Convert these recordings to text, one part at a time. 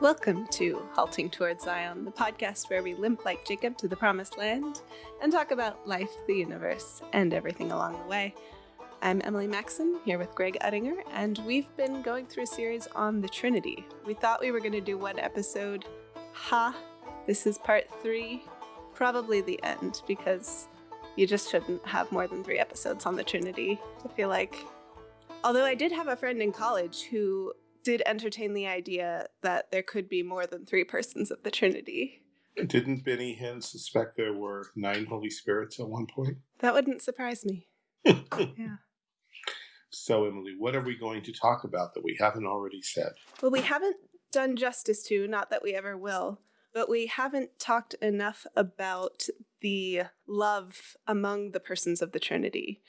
Welcome to Halting Towards Zion, the podcast where we limp like Jacob to the promised land and talk about life, the universe, and everything along the way. I'm Emily Maxon here with Greg Uttinger, and we've been going through a series on the Trinity. We thought we were going to do one episode. Ha! This is part three, probably the end, because you just shouldn't have more than three episodes on the Trinity. I feel like. Although I did have a friend in college who did entertain the idea that there could be more than three persons of the Trinity. Didn't Benny Hinn suspect there were nine Holy Spirits at one point? That wouldn't surprise me. yeah. So, Emily, what are we going to talk about that we haven't already said? Well, we haven't done justice to, not that we ever will, but we haven't talked enough about the love among the persons of the Trinity.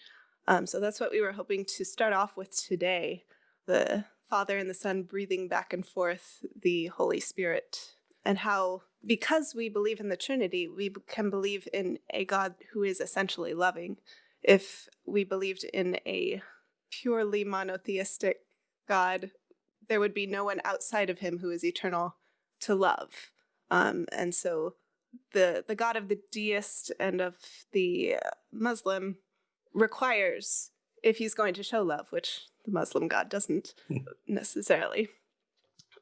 Um, so that's what we were hoping to start off with today the Father and the Son breathing back and forth the Holy Spirit, and how, because we believe in the Trinity, we can believe in a God who is essentially loving. If we believed in a purely monotheistic God, there would be no one outside of him who is eternal to love. Um, and so the the God of the deist and of the Muslim requires, if he's going to show love, which the Muslim God doesn't hmm. necessarily.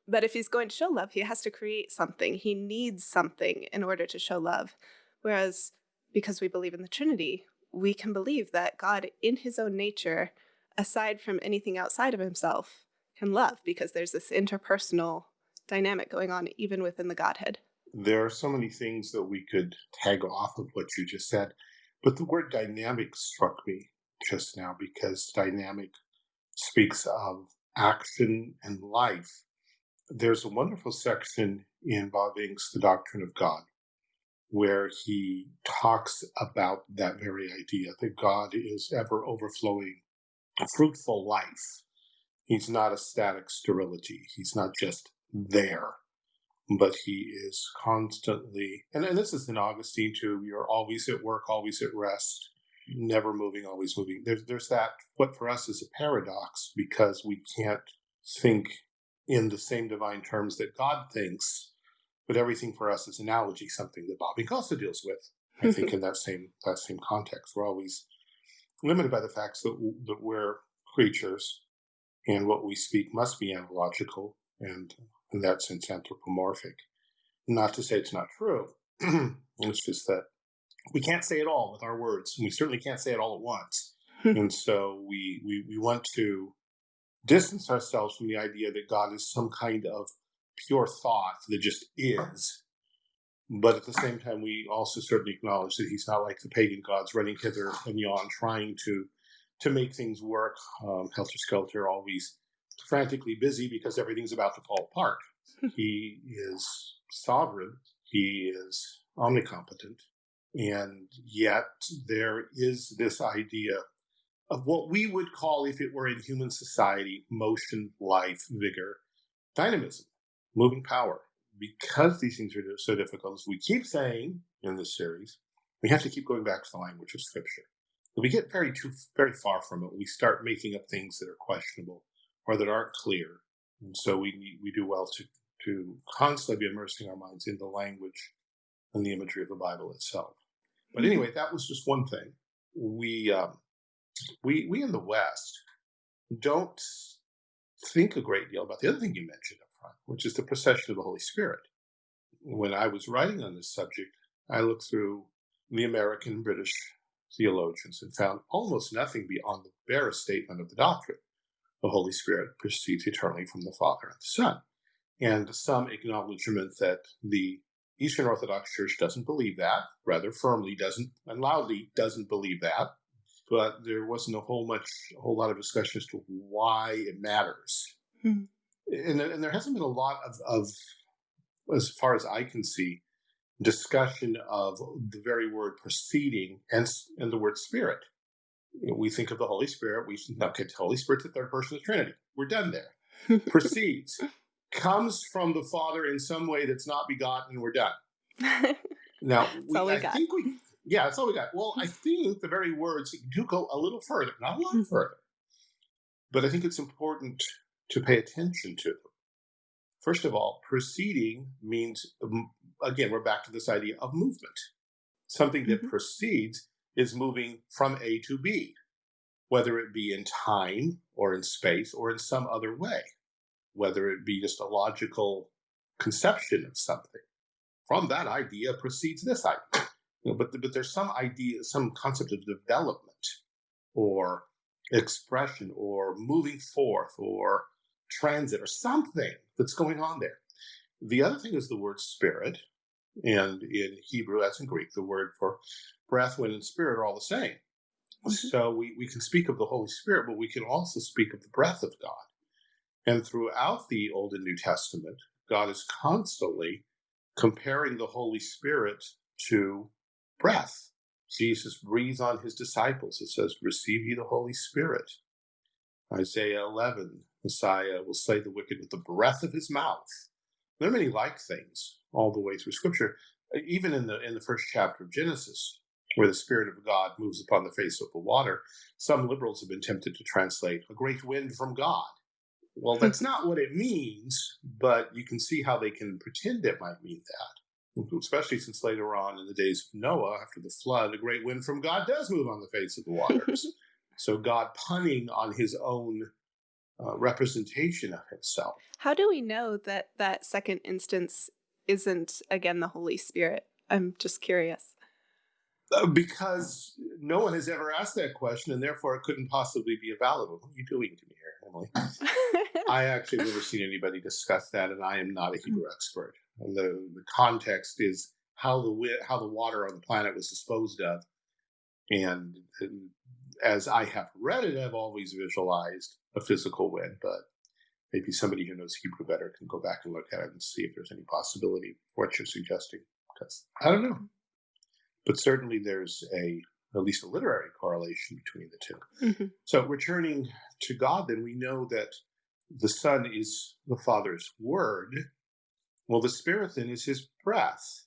But if he's going to show love, he has to create something. He needs something in order to show love. Whereas, because we believe in the Trinity, we can believe that God, in his own nature, aside from anything outside of himself, can love because there's this interpersonal dynamic going on even within the Godhead. There are so many things that we could tag off of what you just said, but the word dynamic struck me just now because dynamic speaks of action and life. There's a wonderful section in Bavinck's The Doctrine of God where he talks about that very idea that God is ever overflowing fruitful life. He's not a static sterility. He's not just there, but he is constantly, and, and this is in Augustine too, you're always at work, always at rest never moving, always moving. There's there's that what for us is a paradox because we can't think in the same divine terms that God thinks, but everything for us is analogy, something that Bavinck also deals with. I think in that same that same context, we're always limited by the facts that that we're creatures, and what we speak must be analogical and in that sense anthropomorphic. Not to say it's not true. it's just that we can't say it all with our words, and we certainly can't say it all at once. and so we, we we want to distance ourselves from the idea that God is some kind of pure thought that just is. But at the same time, we also certainly acknowledge that he's not like the pagan gods running hither and yon, trying to to make things work, um, helter skelter, always frantically busy because everything's about to fall apart. he is sovereign. He is omnicompetent. And yet there is this idea of what we would call, if it were in human society, motion, life, vigor, dynamism, moving power. Because these things are so difficult, as we keep saying in this series, we have to keep going back to the language of Scripture. If we get very too very far from it, we start making up things that are questionable or that aren't clear. And so we we do well to to constantly be immersing our minds in the language and the imagery of the Bible itself. But anyway, that was just one thing. We um, we we in the West don't think a great deal about the other thing you mentioned up front, which is the procession of the Holy Spirit. When I was writing on this subject, I looked through the American and British theologians and found almost nothing beyond the barest statement of the doctrine. The Holy Spirit proceeds eternally from the Father and the Son, and some acknowledgement that the Eastern Orthodox Church doesn't believe that, rather firmly doesn't and loudly doesn't believe that. But there wasn't a whole much a whole lot of discussion as to why it matters. Hmm. And, and, there hasn't been a lot of, of, as far as I can see, discussion of the very word proceeding and, and the word spirit. We think of the Holy Spirit, we okay, the Holy Spirit's the third person of the Trinity. We're done there. Proceeds comes from the Father in some way that's not begotten, and we're done. now, we, we I got. think we, yeah, that's all we got. Well, I think the very words do go a little further, not a lot mm-hmm. further, but I think it's important to pay attention to them. First of all, proceeding means, um, again, we're back to this idea of movement. Something that mm-hmm. proceeds is moving from A to B, whether it be in time or in space or in some other way, whether it be just a logical conception of something. From that idea proceeds this idea. You know, but, but there's some idea, some concept of development or expression or moving forth or transit or something that's going on there. The other thing is the word spirit. And in Hebrew, as in Greek, the word for breath, wind, and spirit are all the same. Mm-hmm. So we, we can speak of the Holy Spirit, but we can also speak of the breath of God. And throughout the Old and New Testament, God is constantly comparing the Holy Spirit to breath. Jesus breathes on his disciples. It says, Receive ye the Holy Spirit. Isaiah 11, Messiah will slay the wicked with the breath of his mouth. There are many like things all the way through Scripture. Even in the in the first chapter of Genesis, where the Spirit of God moves upon the face of the water, some liberals have been tempted to translate a great wind from God. Well, that's not what it means, but you can see how they can pretend it might mean that. Especially since later on in the days of Noah, after the flood, a great wind from God does move on the face of the waters. so God punning on his own uh, representation of himself. How do we know that that second instance isn't again the Holy Spirit? I'm just curious. Uh, because no one has ever asked that question, and therefore it couldn't possibly be a valid one. What are you doing to me here, Emily? I actually never seen anybody discuss that, and I am not a hmm. Hebrew expert. And the, the context is how the how the water on the planet was disposed of, and, and as I have read it, I've always visualized a physical wind, but maybe somebody who knows Hebrew better can go back and look at it and see if there's any possibility of what you're suggesting. Because I don't know. But certainly there's a at least a literary correlation between the 2 mm-hmm. So returning to God, then we know that the Son is the Father's word. Well, the Spirit then is his breath,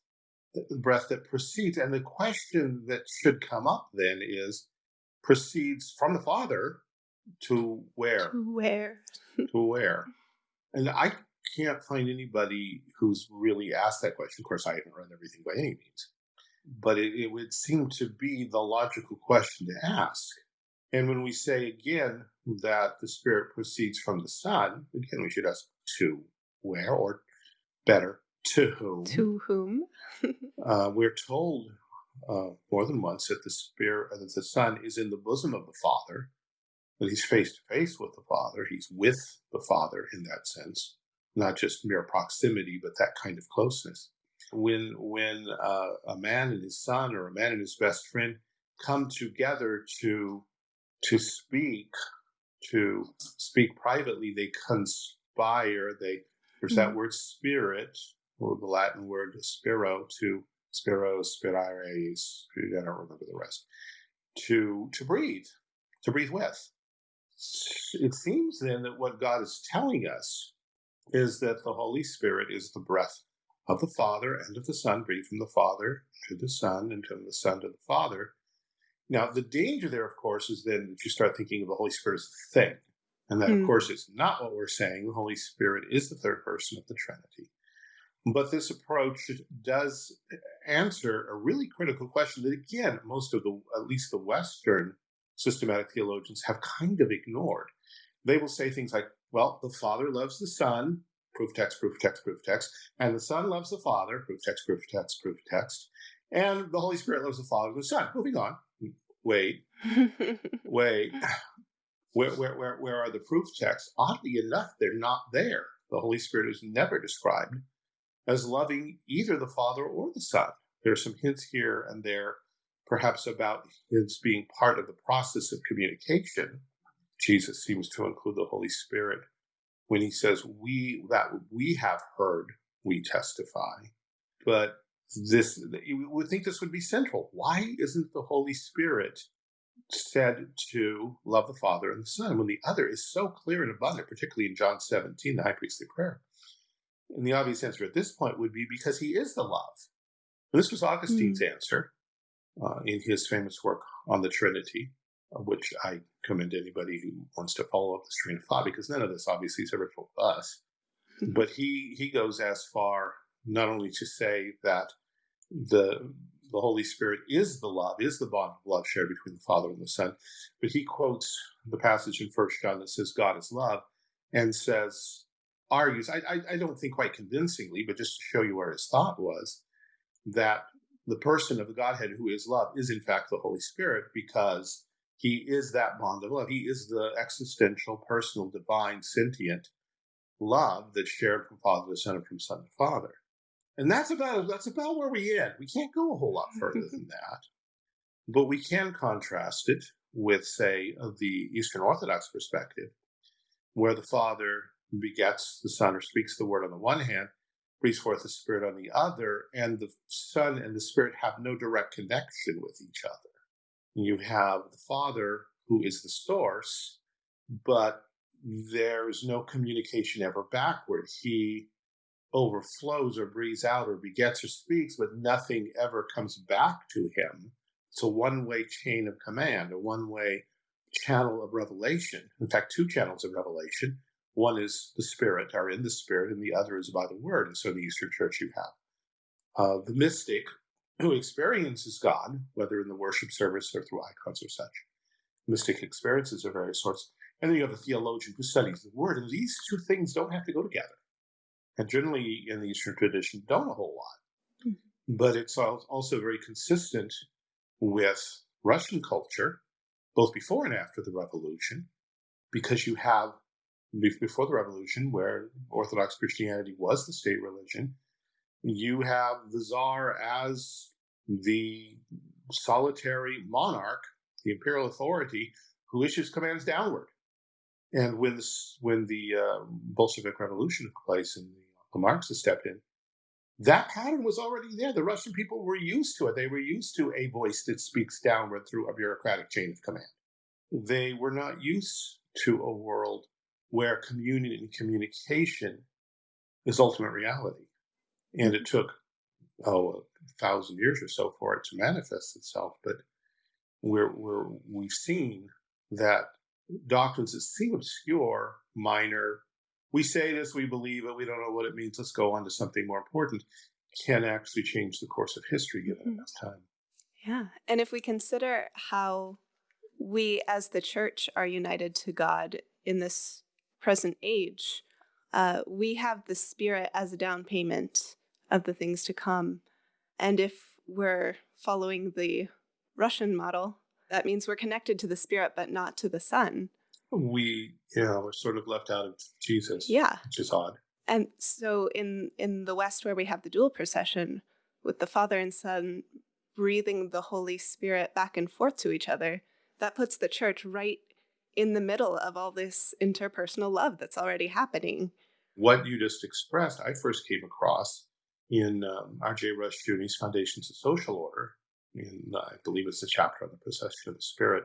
the breath that proceeds. And the question that should come up then is proceeds from the Father to where? To where? to where? And I can't find anybody who's really asked that question. Of course, I haven't read everything by any means, but it, it would seem to be the logical question to ask. And when we say again that the Spirit proceeds from the Son, again, we should ask to where, or better, to whom? To whom? uh, we're told uh, more than once that the Spirit, that the Son is in the bosom of the Father, that he's face to face with the Father. He's with the Father in that sense, not just mere proximity, but that kind of closeness. When when uh, a man and his son, or a man and his best friend, come together to to speak, to speak privately, they conspire. They there's that mm-hmm. word spirit, or the Latin word spiro, to spiro, spirare. I don't remember the rest. To to breathe, to breathe with it seems then that what God is telling us is that the Holy Spirit is the breath of the Father and of the Son, breathed from the Father to the Son and from the Son to the Father. Now, the danger there, of course, is then that you start thinking of the Holy Spirit as a thing. And that, mm. of hmm. course, is not what we're saying. The Holy Spirit is the third person of the Trinity. But this approach does answer a really critical question that, again, most of the, at least the Western systematic theologians have kind of ignored. They will say things like, well, the Father loves the Son, proof text, proof text, proof text, and the Son loves the Father, proof text, proof text, proof text, and the Holy Spirit loves the Father and the Son. Moving on. Wait, wait. Where, where, where, where are the proof texts? Oddly enough, they're not there. The Holy Spirit is never described as loving either the Father or the Son. There are some hints here and there perhaps about his being part of the process of communication. Jesus seems to include the Holy Spirit when he says, We that we have heard, we testify. But this you would think this would be central. Why isn't the Holy Spirit said to love the Father and the Son when the other is so clear and abundant, particularly in John 17, the high priestly prayer? And the obvious answer at this point would be because he is the love. And this was Augustine's mm. answer uh, in his famous work on the Trinity, which I commend anybody who wants to follow up this train of thought, because none of this obviously is ever told us. Hmm. but he he goes as far not only to say that the the Holy Spirit is the love, is the bond of love shared between the Father and the Son, but he quotes the passage in First John that says God is love, and says argues I, I I don't think quite convincingly, but just to show you where his thought was that the person of the Godhead who is love is in fact the Holy Spirit because he is that bond of love. He is the existential, personal, divine, sentient love that's shared from Father to Son and from Son to Father. And that's about that's about where we end. We can't go a whole lot further than that. But we can contrast it with, say, the Eastern Orthodox perspective, where the Father begets the Son or speaks the word on the one hand, breathes forth the Spirit on the other, and the Son and the Spirit have no direct connection with each other. You have the Father, who is the source, but there's no communication ever backward. He overflows or breathes out or begets or speaks, but nothing ever comes back to him. It's a one way chain of command, a one way channel of revelation. In fact, two channels of revelation. One is the Spirit, are in the Spirit, and the other is by the Word. And so in the Eastern Church, you have uh, the mystic who experiences God, whether in the worship service or through icons or such. Mystic experiences of various sorts. And then you have a theologian who studies the Word. And these two things don't have to go together. And generally in the Eastern tradition, don't a whole lot. Mm-hmm. But it's also very consistent with Russian culture, both before and after the revolution, because you have before the revolution, where Orthodox Christianity was the state religion, you have the czar as the solitary monarch, the imperial authority, who issues commands downward. And when this, when the uh, Bolshevik Revolution took place and the, the Marxists stepped in, that pattern was already there. The Russian people were used to it. They were used to a voice that speaks downward through a bureaucratic chain of command. They were not used to a world where communion and communication is ultimate reality. And it took, oh, a thousand years or so for it to manifest itself. But we're, we're, we've seen that doctrines that seem obscure, minor, we say this, we believe it, we don't know what it means, let's go on to something more important, can actually change the course of history given mm-hmm. enough time. Yeah. And if we consider how we as the church are united to God in this present age, uh, we have the Spirit as a down payment of the things to come. And if we're following the Russian model, that means we're connected to the Spirit, but not to the Son. We, yeah, we're sort of left out of Jesus. Yeah. Which is odd. And so in in the West, where we have the dual procession with the Father and Son breathing the Holy Spirit back and forth to each other, that puts the church right in the middle of all this interpersonal love that's already happening. What you just expressed, I first came across in um, R.J. Rushdoony's Foundations of Social Order. In, uh, I believe it's a chapter on the procession of the Spirit.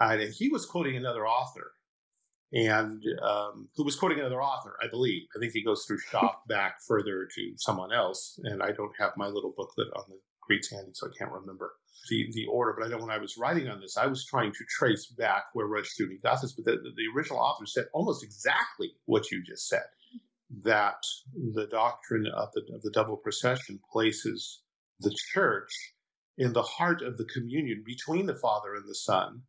And he was quoting another author, and um, who was quoting another author, I believe. I think he goes through Schaff back further to someone else, and I don't have my little booklet on the Greeks handy, so I can't remember the, the order, but I know when I was writing on this, I was trying to trace back where Rushdoony got this, but the, the original author said almost exactly what you just said that the doctrine of the, of the double procession places the church in the heart of the communion between the Father and the Son,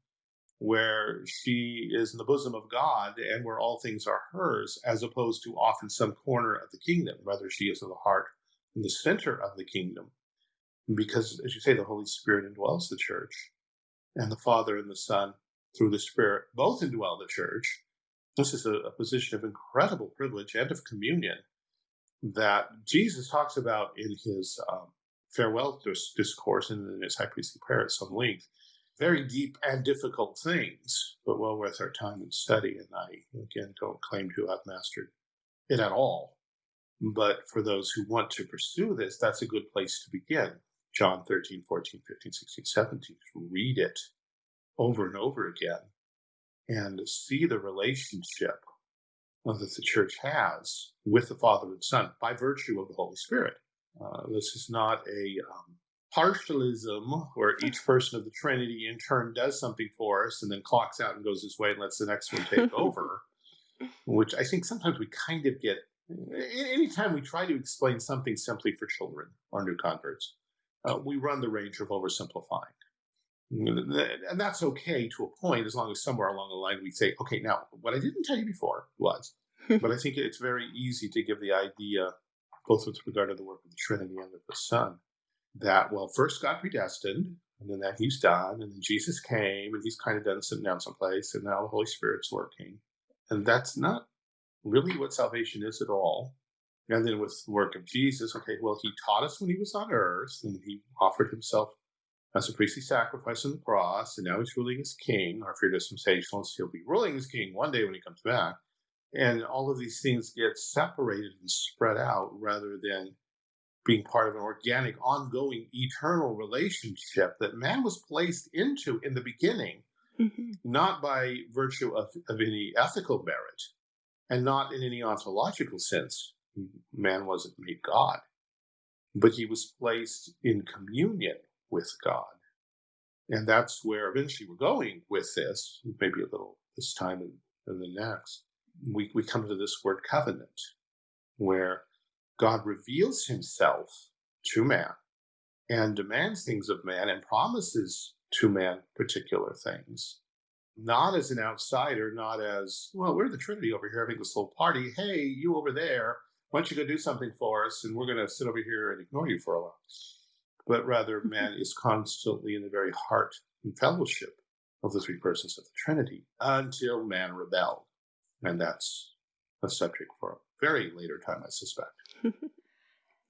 where she is in the bosom of God and where all things are hers, as opposed to off in some corner of the kingdom. Rather, she is in the heart, in the center of the kingdom because, as you say, the Holy Spirit indwells the church, and the Father and the Son, through the Spirit, both indwell the church. This is a, a position of incredible privilege and of communion that Jesus talks about in his um, farewell discourse and in his high priestly prayer at some length. Very deep and difficult things, but well worth our time and study. And I, again, don't claim to have mastered it at all. But for those who want to pursue this, that's a good place to begin. John 13, 14, 15, 16, 17, read it over and over again and see the relationship that the church has with the Father and Son by virtue of the Holy Spirit. Uh, this is not a um, partialism where each person of the Trinity in turn does something for us and then clocks out and goes his way and lets the next one take over, which I think sometimes we kind of get anytime we try to explain something simply for children or new converts, uh, we run the range of oversimplifying. And that's okay to a point, as long as somewhere along the line we say, okay, now what I didn't tell you before was, but I think it's very easy to give the idea, both with regard to the work of the Trinity and of the Son, that, well, first God predestined, and then that he's done, and then Jesus came, and he's kind of done sitting down someplace, and now the Holy Spirit's working. And that's not really what salvation is at all. And then with the work of Jesus, okay, well, he taught us when he was on earth, and he offered himself as a priestly sacrifice on the cross, and now he's ruling as king, or if you're dispensationalist, he'll be ruling as king one day when he comes back. And all of these things get separated and spread out rather than being part of an organic, ongoing, eternal relationship that man was placed into in the beginning, mm-hmm. not by virtue of, of any ethical merit and not in any ontological sense. Man wasn't made God, but he was placed in communion with God. And that's where eventually we're going with this, maybe a little this time and, and the next. We, we come to this word covenant, where God reveals himself to man and demands things of man and promises to man particular things, not as an outsider, not as, well, we're the Trinity over here having this little party. Hey, you over there, why don't you go do something for us? And we're going to sit over here and ignore you for a while. But rather, man is constantly in the very heart and fellowship of the three persons of the Trinity until man rebelled. And that's a subject for a very later time, I suspect.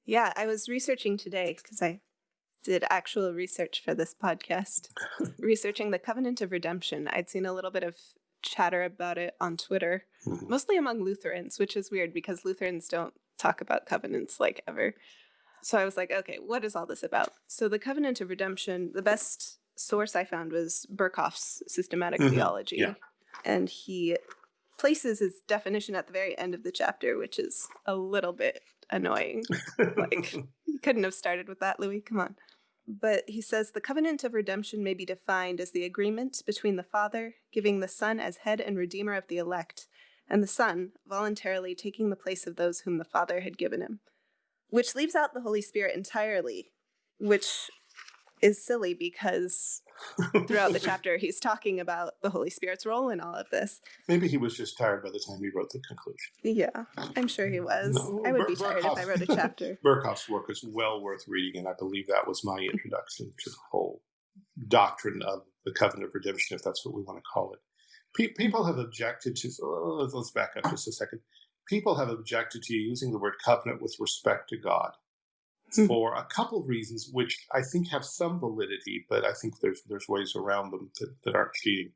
yeah, I was researching today because I did actual research for this podcast, researching the Covenant of Redemption. I'd seen a little bit of chatter about it on Twitter, mm-hmm. mostly among Lutherans, which is weird because Lutherans don't talk about covenants like ever. So I was like, okay, what is all this about? So the Covenant of Redemption, the best source I found was Berkhof's systematic mm-hmm. theology. Yeah. And he places his definition at the very end of the chapter, which is a little bit annoying. like, you couldn't have started with that, Louis. Come on. But he says the covenant of redemption may be defined as the agreement between the Father giving the Son as head and redeemer of the elect, and the Son voluntarily taking the place of those whom the Father had given him, which leaves out the Holy Spirit entirely, which is silly because throughout the chapter he's talking about the Holy Spirit's role in all of this. Maybe he was just tired by the time he wrote the conclusion. Yeah, I'm sure he was. No, I would Ber- be tired if I wrote a chapter. Berkhof's work is well worth reading, and I believe that was my introduction to the whole doctrine of the covenant of redemption, if that's what we want to call it. Pe- people have objected to. Oh, let's back up just a second. People have objected to using the word covenant with respect to God Hmm. for a couple of reasons, which I think have some validity, but I think there's there's ways around them that, that aren't cheating.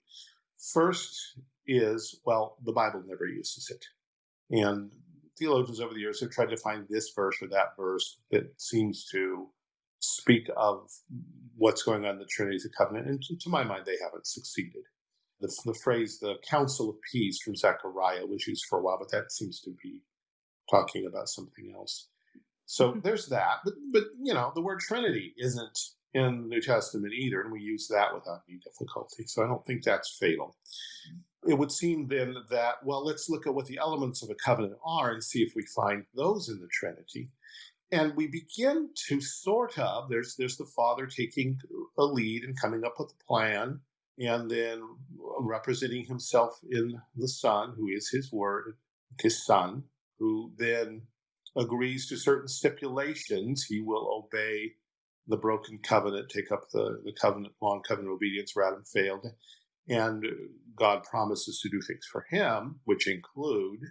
First is well, the Bible never uses it, and theologians over the years have tried to find this verse or that verse that seems to speak of what's going on in the Trinity as a Covenant, and to, to my mind, they haven't succeeded. The, the phrase "the Council of Peace" from Zechariah was used for a while, but that seems to be talking about something else. So mm-hmm. there's that. But, but, you know, the word Trinity isn't in the New Testament either, and we use that without any difficulty. So I don't think that's fatal. It would seem then that, well, let's look at what the elements of a covenant are and see if we find those in the Trinity. And we begin to sort of, there's, there's the Father taking a lead and coming up with a plan, and then representing himself in the Son, who is his word, his Son, who then agrees to certain stipulations, he will obey the broken covenant, take up the, the covenant, long covenant obedience where Adam failed. And God promises to do things for him, which include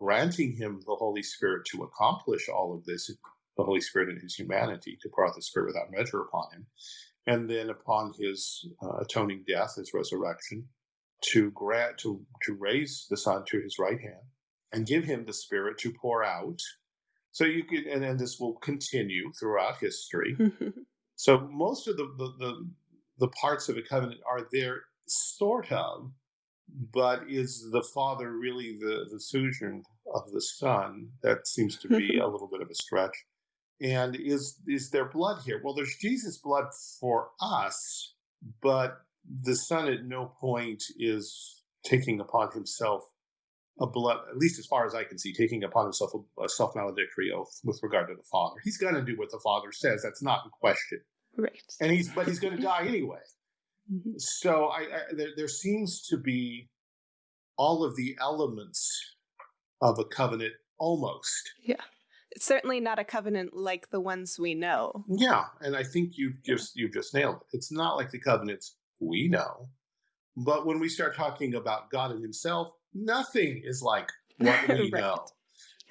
granting him the Holy Spirit to accomplish all of this, the Holy Spirit in his humanity, to pour out the Spirit without measure upon him. And then upon his uh, atoning death, his resurrection, to grant to to raise the Son to his right hand and give him the Spirit to pour out so you could, and then this will continue throughout history. so most of the, the, the the parts of a covenant are there, sort of, but is the father really the the suzerain of the son? That seems to be a little bit of a stretch. And is is there blood here? Well, there's Jesus' blood for us, but the son at no point is taking upon himself a blood, at least as far as I can see, taking upon himself a, a self maledictory oath with regard to the Father. He's going to do what the Father says. That's not in question. Right. And he's, but he's going to die anyway. Mhm. So I, I there, there seems to be all of the elements of a covenant almost. It's certainly not a covenant like the ones we know. Yeah, and I think you've just you've just nailed it. It's not like the covenants we know, but when we start talking about God and Himself, nothing is like what we Right. know.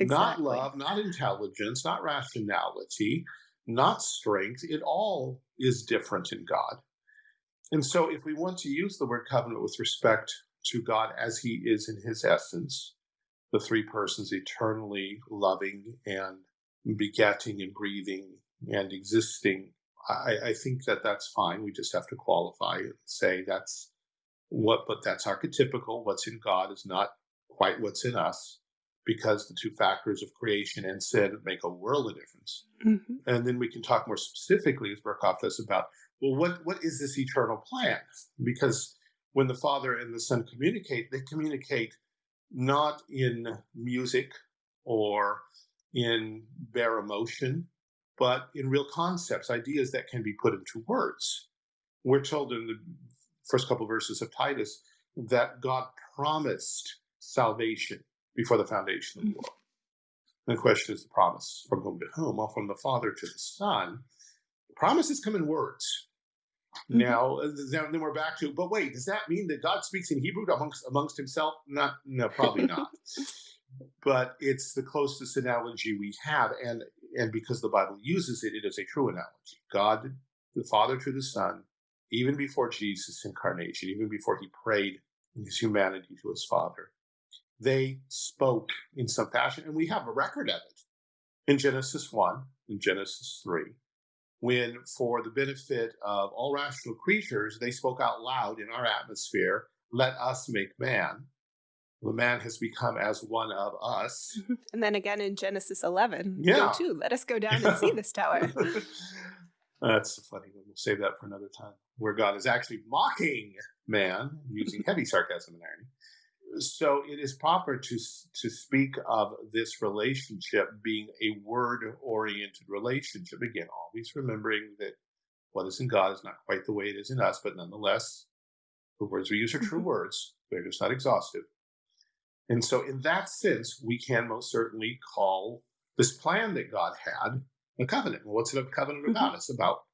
Not love, not intelligence, not rationality, not strength. It all is different in God. And so, if we want to use the word covenant with respect to God as He is in His essence, the three persons eternally loving and begetting and breathing and existing, I, I think that that's fine. We just have to qualify and say that's what, but that's archetypical. What's in God is not quite what's in us because the two factors of creation and sin make a world of difference. Mhm. And then we can talk more specifically, as Berkhof does, about well, what what is this eternal plan? Because when the Father and the Son communicate, they communicate not in music or in bare emotion, but in real concepts, ideas that can be put into words. We're told in the first couple verses of Titus that God promised salvation before the foundation of the world. And the question is the promise from whom to whom? Well, from the Father to the Son. Promises come in words. Mhm. Now, uh, then then we're back to, but wait, does that mean that God speaks in Hebrew amongst amongst himself? Not, no, probably not. but it's the closest analogy we have, and and because the Bible uses it, it is a true analogy. God, the Father to the Son, even before Jesus' incarnation, even before he prayed in his humanity to his Father, they spoke in some fashion, and we have a record of it in Genesis 1, in Genesis 3, when, for the benefit of all rational creatures, they spoke out loud in our atmosphere, Let us make man. The man has become as one of us. And then again in Genesis 11, Yeah. go to, let us go down and see this tower. That's a funny one. We'll save that for another time. Where God is actually mocking man, using heavy sarcasm and irony. So it is proper to to speak of this relationship being a word-oriented relationship. Again, always remembering that what is in God is not quite the way it is in us, but nonetheless, the words we use are true Mhm. words. They're just not exhaustive. And so, in that sense, we can most certainly call this plan that God had a covenant. Well, what's a covenant about? It's about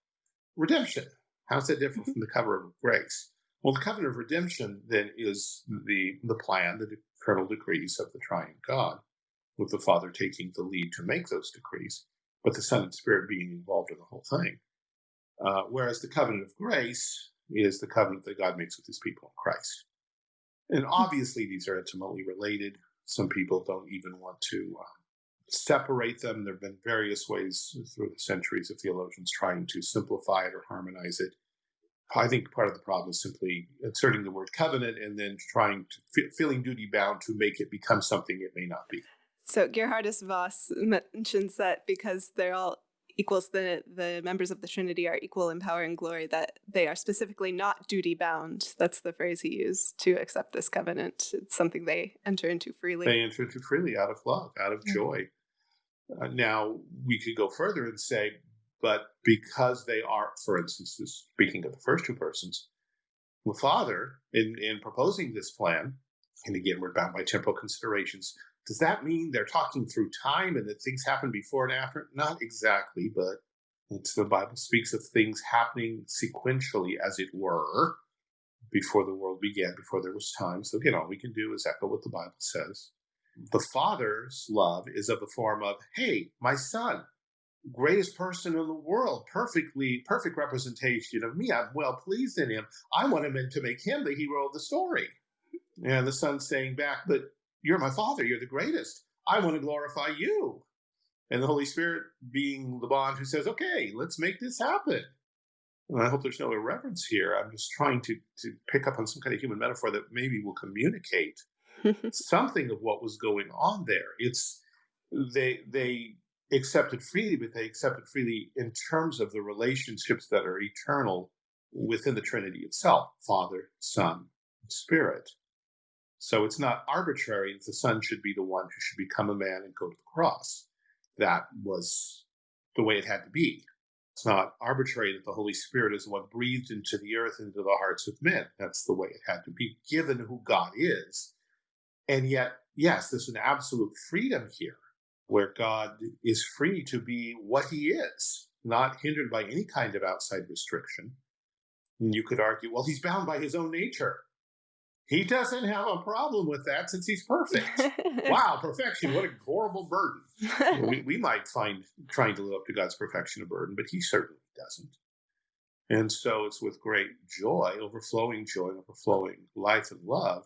redemption. How's that different Mhm. from the covenant of grace? Well, the covenant of redemption then is the the plan, the eternal decrees of the triune God, with the Father taking the lead to make those decrees, but the Son and Spirit being involved in the whole thing. Uh, whereas the covenant of grace is the covenant that God makes with His people in Christ. And obviously, these are intimately related. Some people don't even want to uh, separate them. There have been various ways through the centuries of theologians trying to simplify it or harmonize it. I think part of the problem is simply inserting the word covenant and then trying to fe- feeling duty bound to make it become something it may not be. So Geerhardus Vos mentions that because they're all equals, the the members of the Trinity are equal in power and glory, that they are specifically not duty bound. That's the phrase he used to accept this covenant. It's something they enter into freely. They enter into freely out of love, out of Mhm. joy. Uh, now, we could go further and say, but because they are, for instance, speaking of the first two persons, the Father, in, in proposing this plan, and again, we're bound by temporal considerations, does that mean they're talking through time and that things happen before and after? Not exactly, but the Bible speaks of things happening sequentially, as it were, before the world began, before there was time. So, again, all we can do is echo what the Bible says. The Father's love is of the form of, hey, my son, greatest person in the world, perfectly, perfect representation of me. I'm well pleased in him. I want him to make him the hero of the story. And the son saying back, but you're my father, you're the greatest. I want to glorify you. And the Holy Spirit being the bond who says, okay, let's make this happen. And I hope there's no irreverence here. I'm just trying to, to pick up on some kind of human metaphor that maybe will communicate something of what was going on there. It's they they accepted freely, but they accepted freely in terms of the relationships that are eternal within the Trinity itself, Father, Son, Spirit. So it's not arbitrary that the Son should be the one who should become a man and go to the cross. That was the way it had to be. It's not arbitrary that the Holy Spirit is one breathed into the earth, into the hearts of men. That's the way it had to be, given who God is. And yet, yes, there's an absolute freedom here where God is free to be what he is, not hindered by any kind of outside restriction. And you could argue, well, he's bound by his own nature. He doesn't have a problem with that since he's perfect. wow, perfection, what a horrible burden. we, we might find trying to live up to God's perfection a burden, but he certainly doesn't. And so it's with great joy, overflowing joy, overflowing life and love,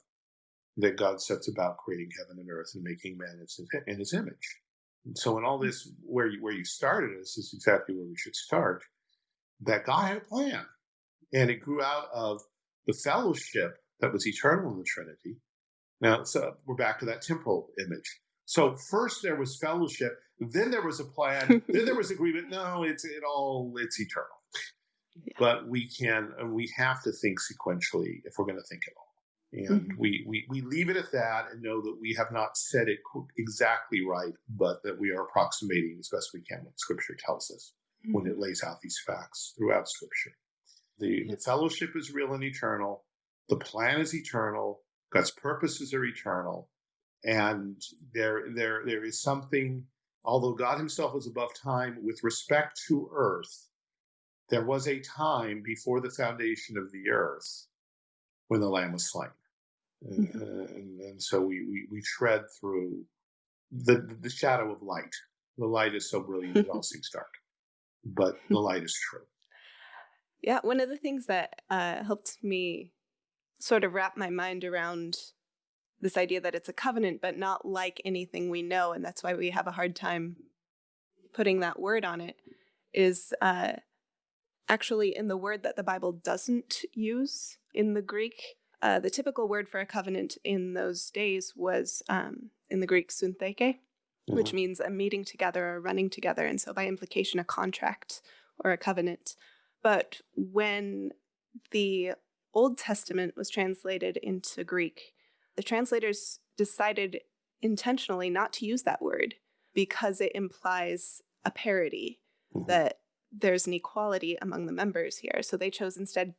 that God sets about creating heaven and earth and making man in his image. So in all hmm. this, where you, where you started, this is exactly where we should start, that God had a plan. And it grew out of the fellowship that was eternal in the Trinity. Now, so we're back to that temporal image. So first there was fellowship, then there was a plan, then there was agreement. No, it's it all it's eternal. Yeah. But we can and we have to think sequentially if we're going to think at all. And mm-hmm. we, we we leave it at that and know that we have not said it exactly right, but that we are approximating as best we can what Scripture tells us mm-hmm. when it lays out these facts throughout Scripture. The, the fellowship is real and eternal. The plan is eternal. God's purposes are eternal. And there, there, there is something, although God himself is above time with respect to earth, there was a time before the foundation of the earth when the lamb was slain. And, mm-hmm. and, and, so we, we, we tread through the, the shadow of light. The light is so brilliant it all seems dark, but the light is true. Yeah, one of the things that uh, helped me sort of wrap my mind around this idea that it's a covenant, but not like anything we know. And that's why we have a hard time putting that word on it, is uh, actually in the word that the Bible doesn't use in the Greek. Uh, the typical word for a covenant in those days was um, in the Greek syntheke, mm-hmm. which means a meeting together or running together. And so, by implication, a contract or a covenant. But when the Old Testament was translated into Greek, the translators decided intentionally not to use that word because it implies a parity, mm-hmm. that there's an equality among the members here. So they chose instead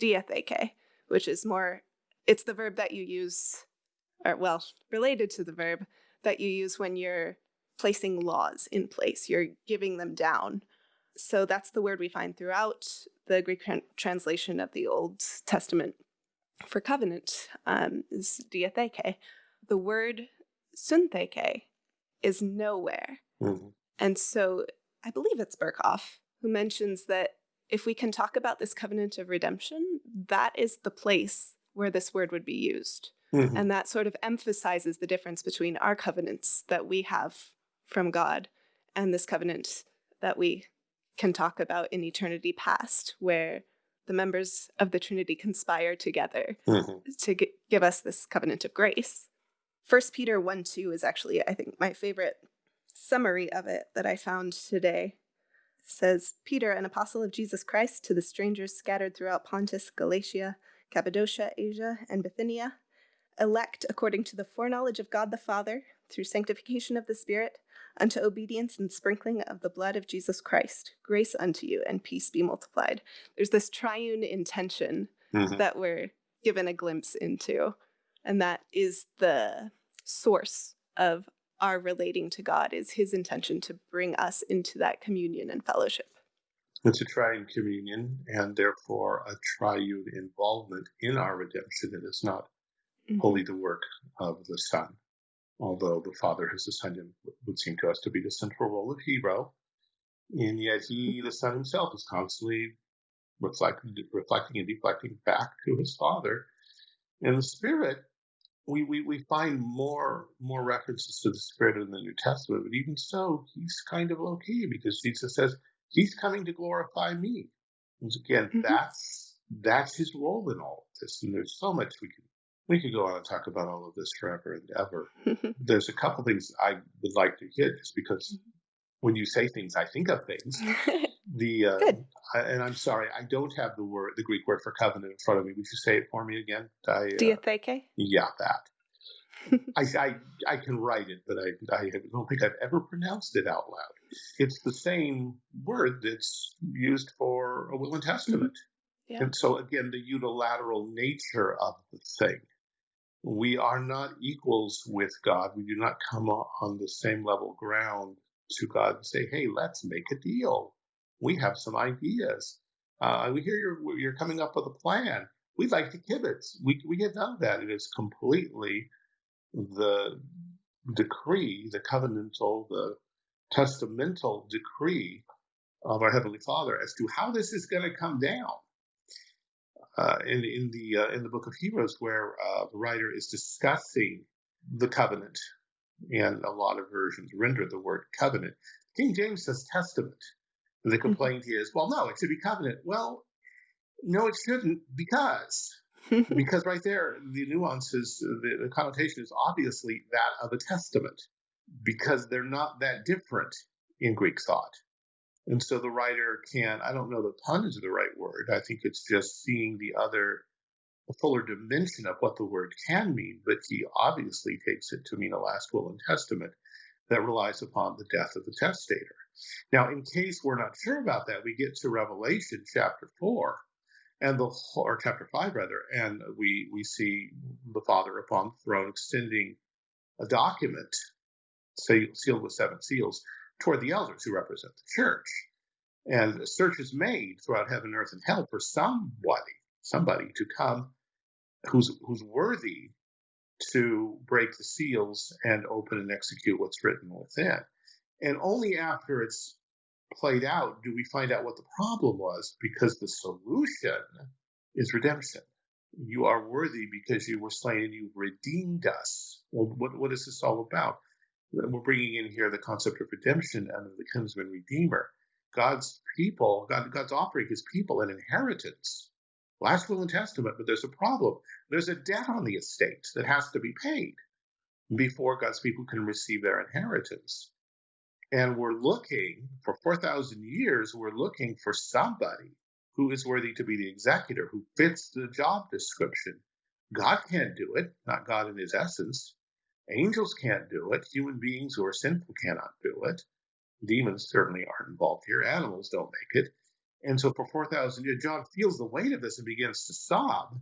diatheke, which is more, it's the verb that you use, or well, related to the verb that you use when you're placing laws in place, you're giving them down. So that's the word we find throughout the Greek translation of the Old Testament for covenant um, is diatheke. The word syntheke is nowhere. Mm-hmm. And so I believe it's Berkhof who mentions that if we can talk about this covenant of redemption, that is the place where this word would be used. Mm-hmm. And that sort of emphasizes the difference between our covenants that we have from God and this covenant that we can talk about in eternity past, where the members of the Trinity conspire together mm-hmm. to g- give us this covenant of grace. First Peter 1 2 is actually, I think, my favorite summary of it that I found today. Says, Peter, an apostle of Jesus Christ, to the strangers scattered throughout Pontus, Galatia, Cappadocia, Asia, and Bithynia, elect according to the foreknowledge of God the Father, through sanctification of the Spirit, unto obedience and sprinkling of the blood of Jesus Christ. Grace unto you and peace be multiplied. There's this triune intention mm-hmm. that we're given a glimpse into, and that is the source of our relating to God is his intention to bring us into that communion and fellowship. It's a triune communion and therefore a triune involvement in our redemption. It is not mm-hmm. wholly the work of the Son although the father has assigned him would seem to us to be the central role of hero. And yet he, the son himself, is constantly reflecting, reflecting and deflecting back to his father. In the spirit, we, we, we find more more references to the spirit in the New Testament, but even so, he's kind of low key because Jesus says he's coming to glorify me. And again, mm-hmm. that's that's his role in all of this, and there's so much we can we could go on and talk about all of this forever and ever. There's a couple things I would like to hit just because mm-hmm. when you say things, I think of things. the uh, I, and I'm sorry, I don't have the word, the Greek word for covenant in front of me. Would you say it for me again? I, uh, Diatheke? Yeah, that. I, I, I can write it, but I, I don't think I've ever pronounced it out loud. It's the same word that's used for a will and testament. Yeah. And so, again, the unilateral nature of the thing. We are not equals with God. We do not come on the same level ground to God and say, hey, let's make a deal. We have some ideas. Uh, we hear you're, you're coming up with a plan. We'd like to kibitz. We, we get none of that. It is completely the decree, the covenantal, the testamental decree of our Heavenly Father as to how this is going to come down. Uh, in in the uh, in the book of Hebrews, where uh, the writer is discussing the covenant, and a lot of versions render the word covenant. King James says testament. The mm-hmm. complaint is, well, no, it should be covenant. Well, no, it shouldn't, because because right there, the nuances, the, the connotation is obviously that of a testament, because they're not that different in Greek thought. And so the writer can, I don't know that pun is the right word. I think it's just seeing the other, the fuller dimension of what the word can mean, but he obviously takes it to mean a last will and testament that relies upon the death of the testator. Now, in case we're not sure about that, we get to Revelation chapter 4, and the or chapter five rather, and we we see the Father upon the throne extending a document say sealed with seven seals toward the elders who represent the church. And a search is made throughout heaven, earth, and hell for somebody, somebody to come who's who's worthy to break the seals and open and execute what's written within. And only after it's played out do we find out what the problem was because the solution is redemption. You are worthy because you were slain and you've redeemed us. Well, what, what is this all about? We're bringing in here the concept of redemption and the kinsman redeemer. God's people, God, God's offering his people an inheritance. Last will and testament, but there's a problem. There's a debt on the estate that has to be paid before God's people can receive their inheritance. And we're looking for 4,000 years, we're looking for somebody who is worthy to be the executor, who fits the job description. God can't do it, not God in his essence. Angels can't do it. Human beings who are sinful cannot do it. Demons certainly aren't involved here. Animals don't make it. And so for 4,000 years, John feels the weight of this and begins to sob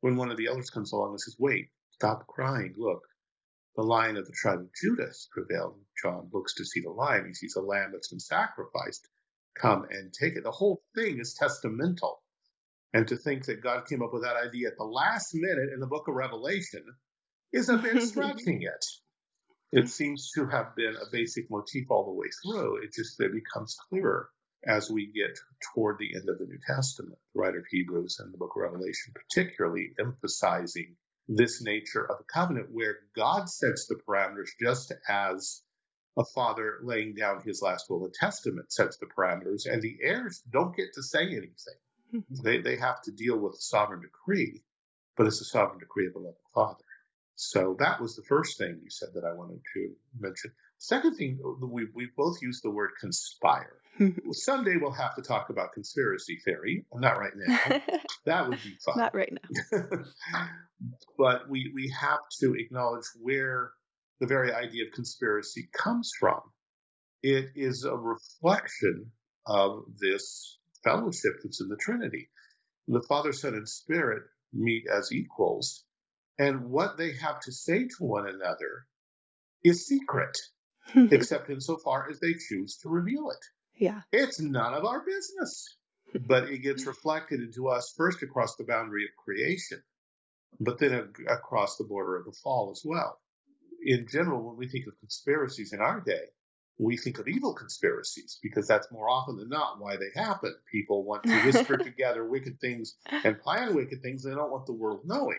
when one of the elders comes along and says, Wait, stop crying. Look, the lion of the tribe of Judah's prevailed. John looks to see the lion. He sees a lamb that's been sacrificed. Come and take it. The whole thing is testamental. And to think that God came up with that idea at the last minute in the book of Revelation is a bit stretching it. It seems to have been a basic motif all the way through. It just it becomes clearer as we get toward the end of the New Testament. The writer of Hebrews and the book of Revelation, particularly emphasizing this nature of a covenant where God sets the parameters just as a father laying down his last will and testament sets the parameters, and the heirs don't get to say anything. Mm-hmm. They, they have to deal with the sovereign decree, but it's a sovereign decree of a loving father. So that was the first thing you said that I wanted to mention. Second thing, we, we both used the word conspire. Someday we'll have to talk about conspiracy theory. Not right now. that would be fun. Not right now. but we, we have to acknowledge where the very idea of conspiracy comes from. It is a reflection of this fellowship that's in the Trinity. The Father, Son, and Spirit meet as equals, and what they have to say to one another is secret, except insofar as they choose to reveal it. Yeah. It's none of our business. but it gets reflected into us first across the boundary of creation, but then across the border of the fall as well. In general, when we think of conspiracies in our day, we think of evil conspiracies because that's more often than not why they happen. People want to whisper together wicked things and plan wicked things. They don't want the world knowing.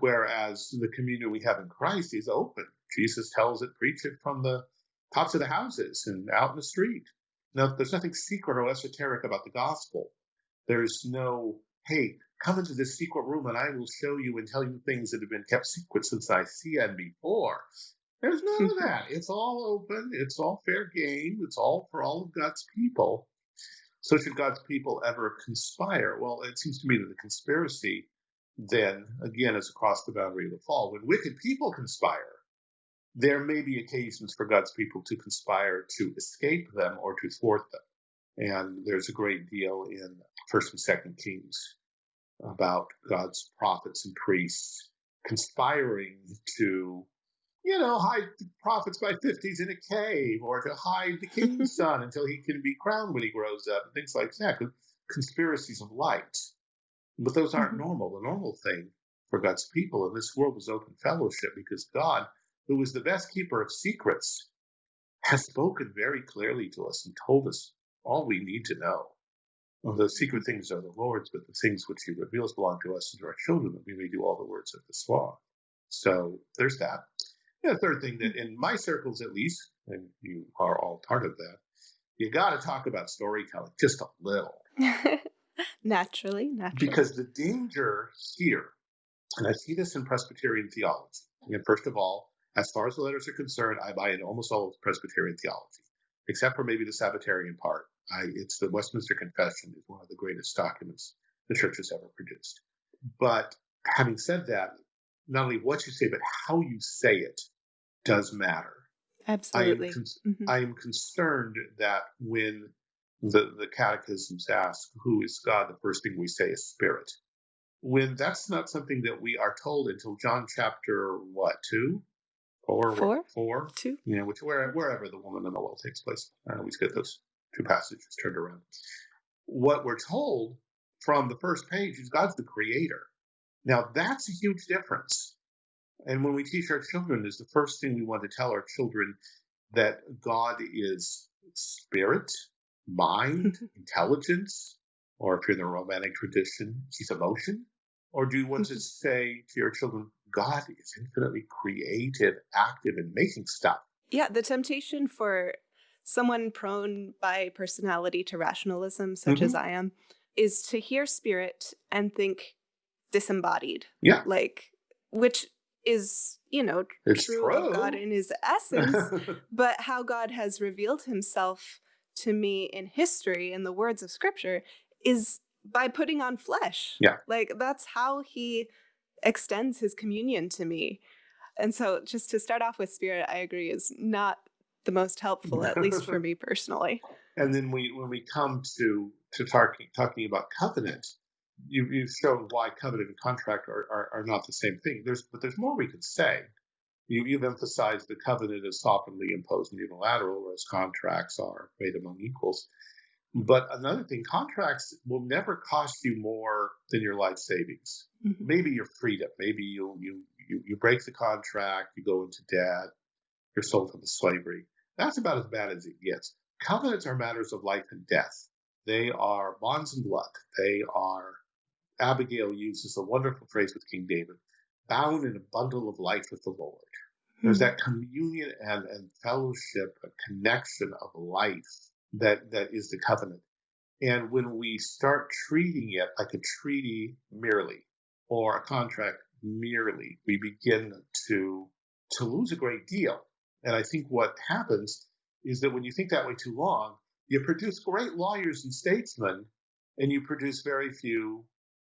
Whereas the community we have in Christ is open. Jesus tells it, preach it from the tops of the houses and out in the street. Now, there's nothing secret or esoteric about the gospel. There's no, hey, come into this secret room and I will show you and tell you things that have been kept secret since I see and before. There's none of that. It's all open. It's all fair game. It's all for all of God's people. So should God's people ever conspire? Well, it seems to me that the conspiracy then again is across the boundary of the fall. When wicked people conspire, there may be occasions for God's people to conspire to escape them or to thwart them. And there's a great deal in First and Second Kings about God's prophets and priests conspiring to, you know, hide the prophets by fifties in a cave or to hide the king's son until he can be crowned when he grows up and things like that. Conspiracies of light. But those aren't mm-hmm. normal. The normal thing for God's people in this world is open fellowship because God, who is the best keeper of secrets, has spoken very clearly to us and told us all we need to know. Well, the secret things are the Lord's, but the things which He reveals belong to us and to our children, that we may do all the words of the law. So there's that. the third thing that in my circles, at least, and you are all part of that, you got to talk about storytelling just a little. naturally, naturally. Because the danger here, and I see this in Presbyterian theology, and first of all, as far as the letters are concerned, I buy into almost all of Presbyterian theology, except for maybe the Sabbatarian part. I, it's the Westminster Confession is one of the greatest documents the church has ever produced. But having said that, not only what you say, but how you say it does matter. Absolutely. I am, con- mm-hmm. I am concerned that when the, the catechisms ask, who is God? The first thing we say is spirit. When that's not something that we are told until John chapter, what, two? Four? Four? Four? Two? You know, which, where, wherever the woman in the well takes place. I always get those two passages turned around. What we're told from the first page is God's the creator. Now, that's a huge difference. And when we teach our children, is the first thing we want to tell our children that God is spirit, mind, intelligence, or if you're in the romantic tradition, he's emotion? Or do you want to say to your children, God is infinitely creative, active, and making stuff? Yeah, the temptation for someone prone by personality to rationalism, such mm-hmm. as I am, is to hear spirit and think disembodied. Yeah. Like, which is, you know, it's true, true. of God in his essence, but how God has revealed himself to me in history in the words of scripture is by putting on flesh. Yeah. Like that's how he extends his communion to me. And so just to start off with spirit, I agree is not the most helpful, at least for me personally. And then we when we come to to talking talking about covenant, you you've shown why covenant and contract are, are, are not the same thing. There's but there's more we could say. You, you've emphasized the covenant is sovereignly imposed and unilateral, whereas contracts are made among equals. But another thing, contracts will never cost you more than your life savings. Mm-hmm. Maybe your freedom. Maybe you, you you you break the contract, you go into debt, you're sold into slavery. That's about as bad as it gets. Covenants are matters of life and death. They are bonds and blood. They are, Abigail uses a wonderful phrase with King David, bound in a bundle of life with the Lord. There's hmm. that communion and, and fellowship, a connection of life that, that is the covenant. And when we start treating it like a treaty merely or a contract merely, we begin to to lose a great deal. And I think what happens is that when you think that way too long, you produce great lawyers and statesmen, and you produce very few,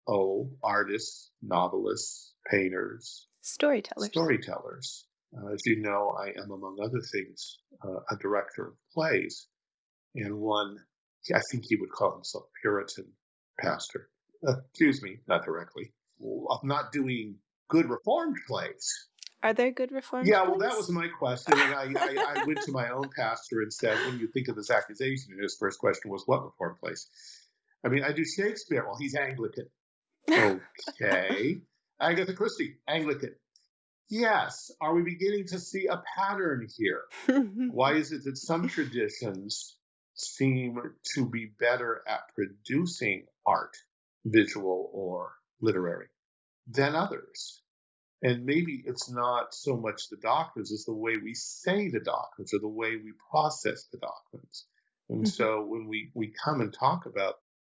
oh, artists, novelists, painters, storytellers. Storytellers. Uh, as you know, I am, among other things, uh, a director of plays, and one, I think he would call himself Puritan pastor. Uh, excuse me, not directly. Of not doing good reformed plays. Are there good reform? Yeah, well, that was my question, and I, I, I, went to my own pastor and said, "When you think of this accusation?" And his first question was, "What reform place?" I mean, I do Shakespeare. Well, he's Anglican. Okay, Agatha Christie, Anglican. Yes. Are we beginning to see a pattern here? Why is it that some traditions seem to be better at producing art, visual or literary, than others? And maybe it's not so much the doctrines, it's the way we say the doctrines or the way we process the doctrines. And mm-hmm. so when we, we come and talk about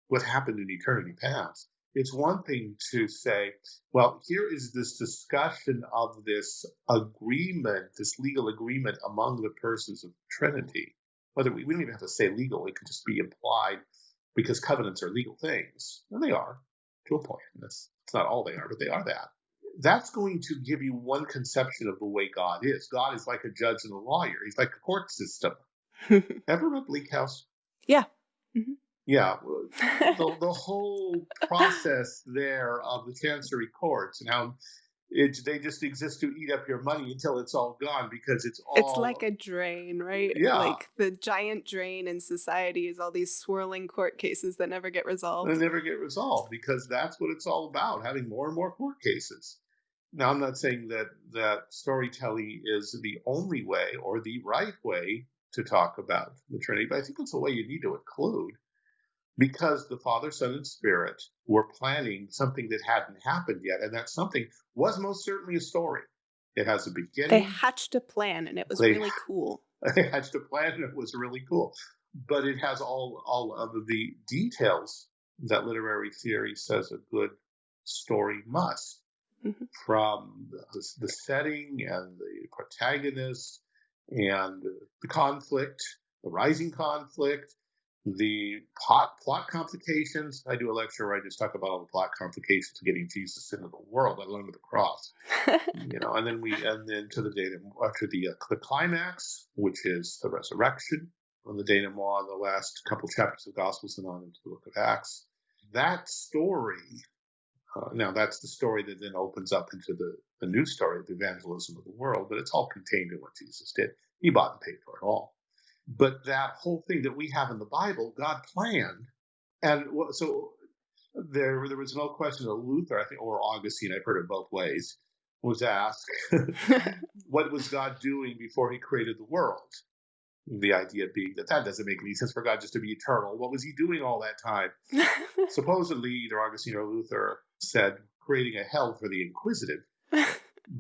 what happened in eternity past, it's one thing to say, well, here is this discussion of this agreement, this legal agreement among the persons of Trinity. Whether we, we don't even have to say legal, it could just be implied because covenants are legal things, and they are. to a point. That's it's not all they are, but they are that. That's going to give you one conception of the way God is. God is like a judge and a lawyer. He's like a court system. Ever read Bleak House? Yeah. Mm-hmm. Yeah. the, the whole process there of the chancery courts and how it, they just exist to eat up your money until it's all gone because it's all. It's like a drain, right? Yeah. Like the giant drain in society is all these swirling court cases that never get resolved. They never get resolved because that's what it's all about having more and more court cases. Now, I'm not saying that that storytelling is the only way or the right way to talk about the Trinity, but I think it's a way you need to include because the Father, Son, and Spirit were planning something that hadn't happened yet. And that something was most certainly a story. It has a beginning. They hatched a plan and it was they, really cool. They hatched a plan and it was really cool. But it has all, all of the details that literary theory says a good story must. Mm-hmm. From the, the setting and the protagonist and the conflict, the rising conflict, the plot plot complications. I do a lecture where I just talk about all the plot complications of getting Jesus into the world, let alone to the cross. you know, and then we and then to the data after the uh, the climax, which is the resurrection, on the denouement, the last couple chapters of Gospels and on into the Book of Acts. That story. Uh, now that's the story that then opens up into the, the new story of the evangelism of the world, but it's all contained in what Jesus did. He bought and paid for it all. But that whole thing that we have in the Bible, God planned. And so there, there was no question that Luther, I think, or Augustine, I've heard it both ways, was asked, what was God doing before he created the world? The idea being that that doesn't make any sense for God just to be eternal. What was he doing all that time? Supposedly, either Augustine or Luther said, creating a hell for the inquisitive.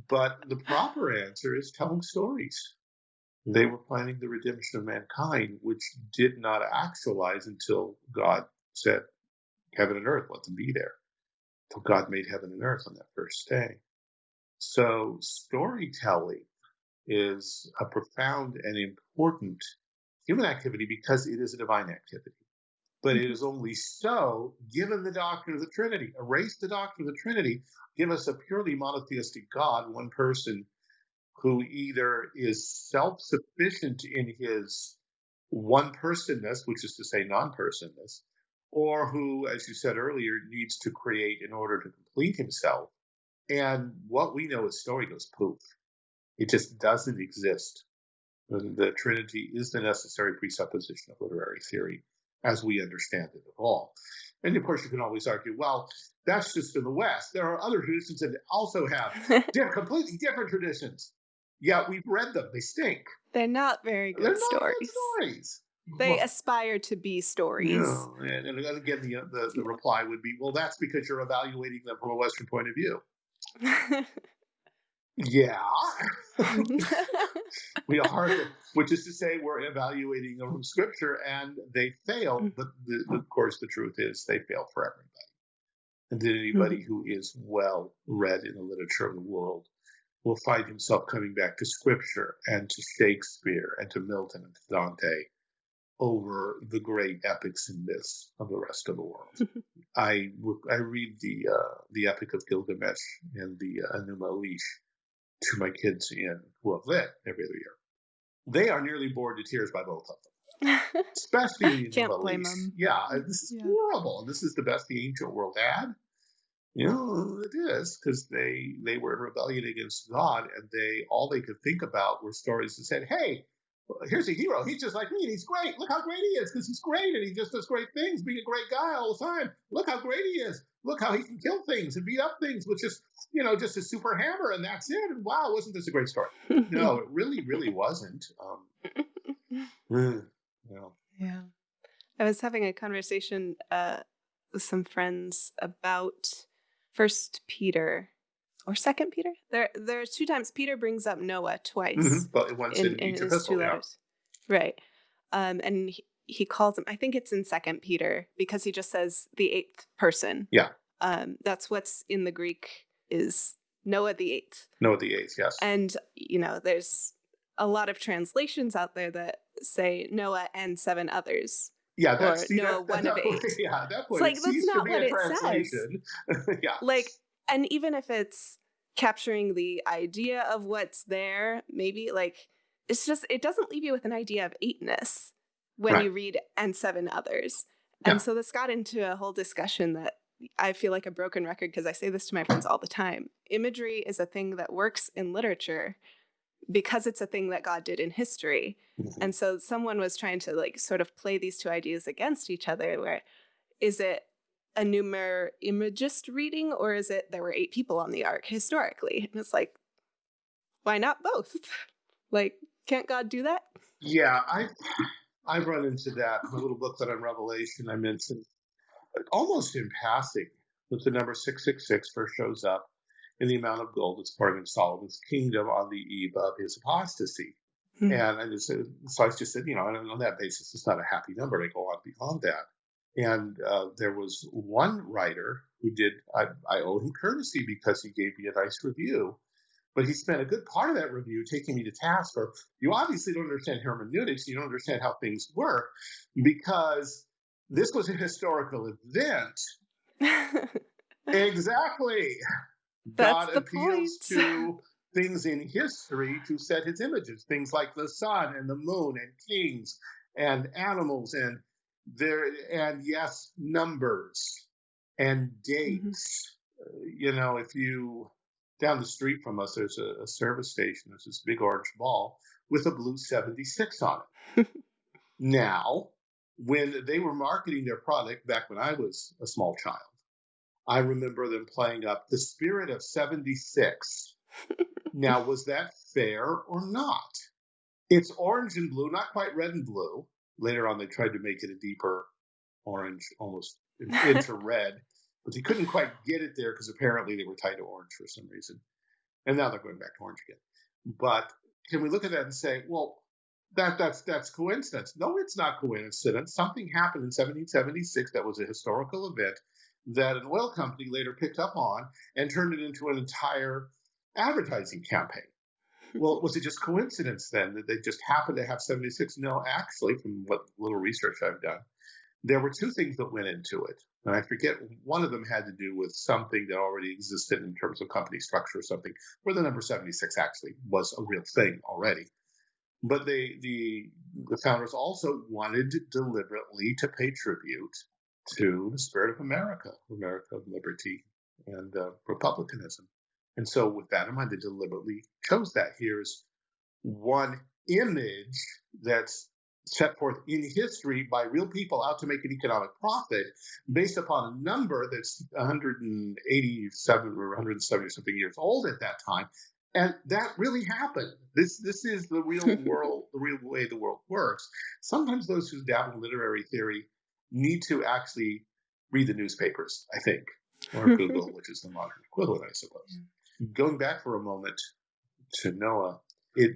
but the proper answer is telling stories. They were planning the redemption of mankind, which did not actualize until God said, Heaven and earth, let them be there. Until God made heaven and earth on that first day. So, storytelling is a profound and important human activity because it is a divine activity. But it mm-hmm. only so given the doctrine of the Trinity. Erase the doctrine of the Trinity, give us a purely monotheistic God, one person who either is self sufficient in his one personness, which is to say non personness, or who, as you said earlier, needs to create in order to complete himself. And what we know is story goes poof. It just doesn't exist. The Trinity is the necessary presupposition of literary theory as we understand it at all. And of course, you can always argue, well, that's just in the West. There are other traditions that also have completely different traditions. Yeah, we've read them. They stink. They're not very good They're stories. Good stories. They well, aspire to be stories. No, and, and again, the, the, the reply would be, well, that's because you're evaluating them from a Western point of view. yeah, we are, which is to say, we're evaluating them from Scripture, and they fail. Mm. But the, of course, the truth is, they fail for everybody. And did anybody mm-hmm. who is well read in the literature of the world will find himself coming back to scripture and to Shakespeare and to Milton and to Dante over the great epics and myths of the rest of the world. I I read the uh, the Epic of Gilgamesh and the uh, Enuma Elish to my kids in who have lit every other year. They are nearly bored to tears by both of them, especially Can't blame them. Yeah, this is yeah. horrible. This is the best the ancient world had. You know, it is because they they were in rebellion against God, and they all they could think about were stories that said, "Hey, here's a hero. He's just like me, and he's great. Look how great he is because he's great, and he just does great things, being a great guy all the time. Look how great he is. Look how he can kill things and beat up things with just you know just a super hammer, and that's it. And wow, wasn't this a great story? no, it really, really wasn't. Um, you know. Yeah, I was having a conversation uh, with some friends about First Peter or Second Peter. There, there's two times Peter brings up Noah twice. Mm-hmm. But once in, in, in his epistle, two letters, yeah. right? Um, and he, he calls him. I think it's in Second Peter because he just says the eighth person. Yeah. Um, that's what's in the Greek is Noah the eighth. Noah the eighth, yes. And you know, there's a lot of translations out there that say Noah and seven others, Yeah, or that's see, Noah that, at one of that eight. yeah, at that It's point, like it that's not what it says. yeah, Like, and even if it's capturing the idea of what's there, maybe like it's just it doesn't leave you with an idea of eightness when Right. you read and seven others. Yeah. And so this got into a whole discussion that I feel like a broken record because I say this to my friends all the time. Imagery is a thing that works in literature because it's a thing that God did in history. Mhm. And so someone was trying to like sort of play these two ideas against each other where is it a numer imagist reading or is it there were eight people on the ark historically? And it's like, why not both? like, can't God do that? Yeah, I I've run into that in a little booklet on Revelation. I mentioned almost in passing that the number 666 first shows up in the amount of gold that's pouring in Solomon's kingdom on the eve of his apostasy. Hmm. And I just so I just said, you know, on that basis, it's not a happy number. I go on beyond that. And uh, there was one writer who did, I, I owe him courtesy because he gave me a nice review. But he spent a good part of that review taking me to task for, you obviously don't understand hermeneutics, you don't understand how things work, because this was a historical event. Exactly. That's God the appeals point. to things in history to set his images, things like the sun and the moon and kings and animals and there and yes, numbers and dates. Uh, You know, if you down the street from us, there's a, a service station. There's this big orange ball with a blue 76 on it. now, when they were marketing their product back when I was a small child, I remember them playing up the spirit of 76. now, was that fair or not? It's orange and blue, not quite red and blue. Later on, they tried to make it a deeper orange, almost into red, but they couldn't quite get it there because apparently they were tied to orange for some reason. And now they're going back to orange again. But can we look at that and say, well, that that's that's coincidence? No, it's not coincidence. Something happened in 1776 that was a historical event that an oil company later picked up on and turned it into an entire advertising campaign. Well, was it just coincidence then that they just happened to have 76? No, actually, from what little research I've done, there were two things that went into it. And I forget, one of them had to do with something that already existed in terms of company structure or something, where the number 76 actually was a real thing already. But they, the, the founders also wanted deliberately to pay tribute to the spirit of America, America of liberty and uh, republicanism. And so, with that in mind, they deliberately chose that. Here's one image that's set forth in history by real people out to make an economic profit based upon a number that's 187 or 170 something years old at that time. And that really happened. This this is the real world, the real way the world works. Sometimes those who dabble in literary theory need to actually read the newspapers, I think, or Google, which is the modern equivalent, I suppose. Going back for a moment to Noah, it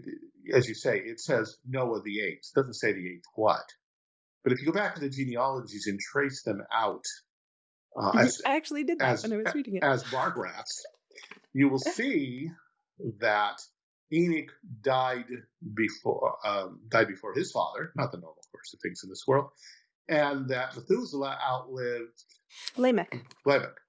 as you say, it says Noah the eighth. It doesn't say the eighth what. But if you go back to the genealogies and trace them out uh, as, I actually did that as- when I was reading it. as bar graphs, you will see that Enoch died before um, died before his father, not the normal course of things in this world, and that Methuselah outlived Lamech. Lamech,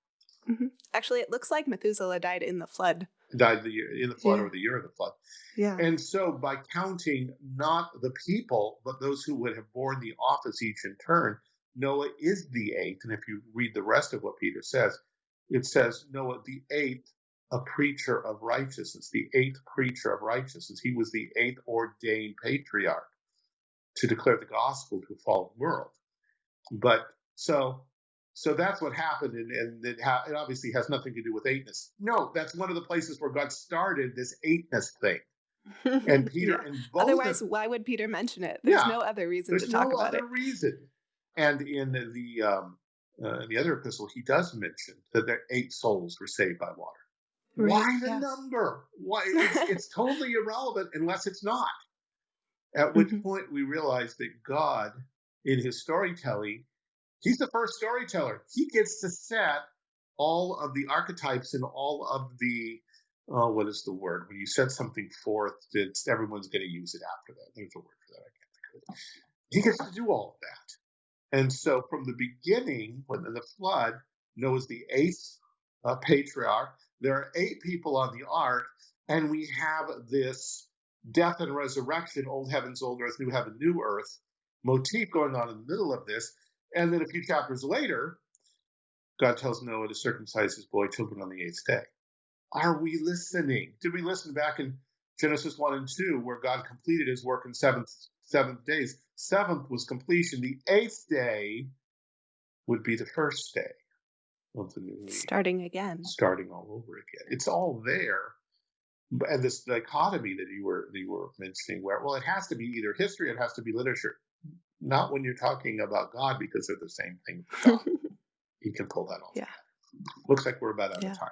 mm-hmm. Actually, it looks like Methuselah died in the flood. died the year in the flood Yeah. or the year of the flood. Yeah. And so, by counting not the people, but those who would have borne the office each in turn, Noah is the eighth. And if you read the rest of what Peter says, it says Noah the eighth, a preacher of righteousness, the eighth preacher of righteousness. He was the eighth ordained patriarch to declare the gospel to a fallen world. But so. So that's what happened, and, and it, ha- it obviously has nothing to do with eightness. No, that's one of the places where God started this eightness thing. And Peter, Yeah. and both Otherwise, why would Peter mention it? There's Yeah. no other reason to talk no about it. There's no other reason. And in the um, uh, in the other epistle, he does mention that there eight souls were saved by water. Right, Why the yeah. number? Why it's, it's totally irrelevant unless it's not. At which Mhm. point we realize that God, in His storytelling, He's the first storyteller. He gets to set all of the archetypes and all of the oh, what is the word when you set something forth? It's everyone's going to use it after that. There's a word for that. I can't think of it. He gets to do all of that. And so from the beginning, when the flood, Noah's the eighth uh, patriarch. There are eight people on the ark, and we have this death and resurrection, old heavens, old earth, new heaven, new earth motif going on in the middle of this. And then a few chapters later, God tells Noah to circumcise his boy children on the eighth day. Are we listening? Did we listen back in Genesis 1 and 2, where God completed his work in seventh, seventh days? Seventh was completion. The eighth day would be the first day of the new week. Starting again. Starting all over again. It's all there. And this dichotomy that you were that you were mentioning, where well, it has to be either history, it has to be literature. Not when you're talking about God, because they're the same thing. you can pull that off. Yeah. Looks like we're about out Yeah. of time.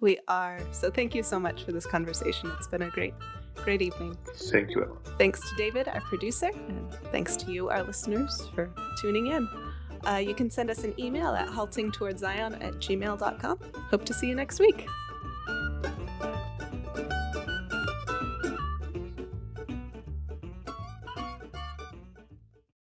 We are. So thank you so much for this conversation. It's been a great, great evening. Thank you. Thanks to David, our producer, and thanks to you, our listeners, for tuning in. Uh, you can send us an email at haltingtowardszion at gmail.com. Hope to see you next week.